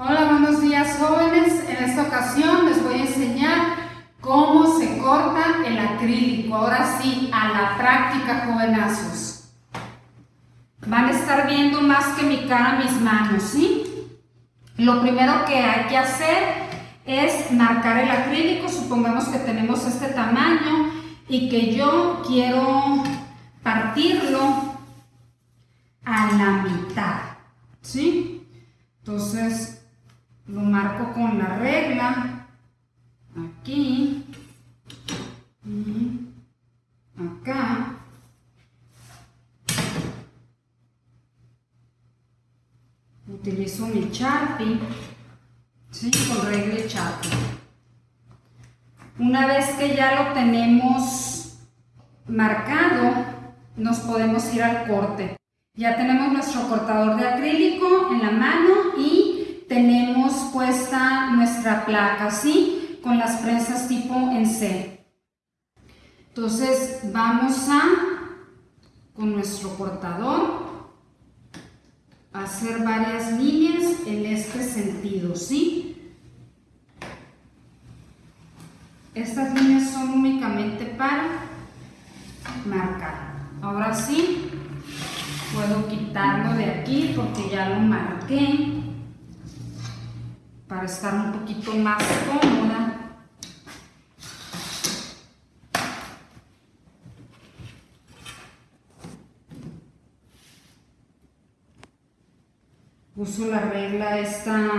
Hola, buenos días jóvenes. En esta ocasión les voy a enseñar cómo se corta el acrílico. Ahora sí, a la práctica, jovenazos. Van a estar viendo más que mi cara, mis manos, ¿sí? Lo primero que hay que hacer es marcar el acrílico. Supongamos que tenemos este tamaño y que yo quiero partirlo a la mitad, ¿sí? Entonces, con la regla aquí y acá. Utilizo mi Sharpie ¿sí? con regla y Sharpie. Una vez que ya lo tenemos marcado nos podemos ir al corte. Ya tenemos nuestro cortador de acrílico en la mano y tenemos puesta nuestra placa, ¿sí? Con las prensas tipo en C. Entonces vamos a, con nuestro cortador, hacer varias líneas en este sentido, ¿sí? Estas líneas son únicamente para marcar. Ahora sí, puedo quitarlo de aquí porque ya lo marqué para estar un poquito más cómoda. Uso la regla esta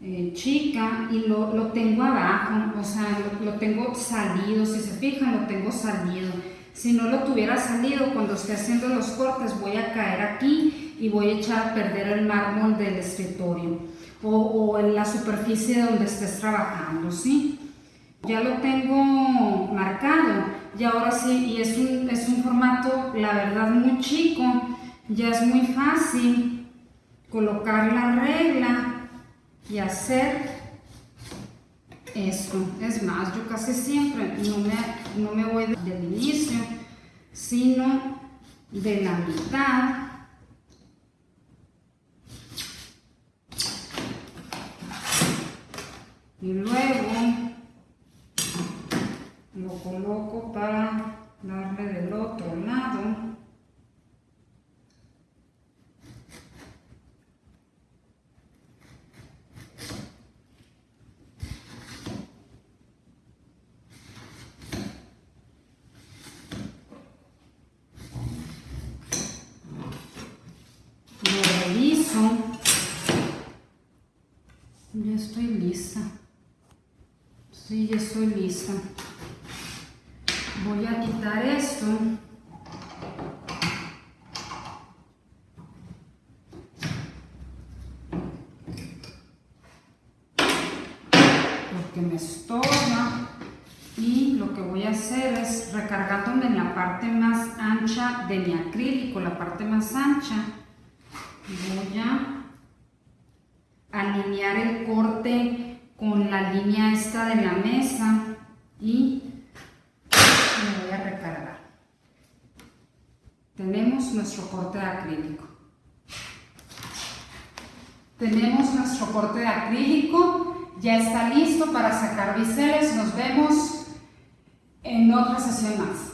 eh, chica y lo, tengo abajo, o sea, lo, lo tengo salido, si se fijan lo tengo salido. Si no lo tuviera salido, cuando esté haciendo los cortes voy a caer aquí y voy a echar a perder el mármol del escritorio o, en la superficie donde estés trabajando, ¿sí? Ya lo tengo marcado y ahora sí, y es un, es un formato, la verdad, muy chico, ya es muy fácil colocar la regla y hacer esto. Es más, yo casi siempre no me, no me voy del inicio, sino de la mitad y luego lo para darle del otro lado. Lo ya estoy lista. Sí, ya estoy lista. Voy a quitar esto. Porque me estorba. Y lo que voy a hacer es recargándome en la parte más ancha de mi acrílico, la parte más ancha. Voy a alinear el corte con la línea esta de la mesa y me voy a recargar. Tenemos nuestro corte de acrílico. Tenemos nuestro corte de acrílico, ya está listo para sacar biseles. Nos vemos en otra sesión más.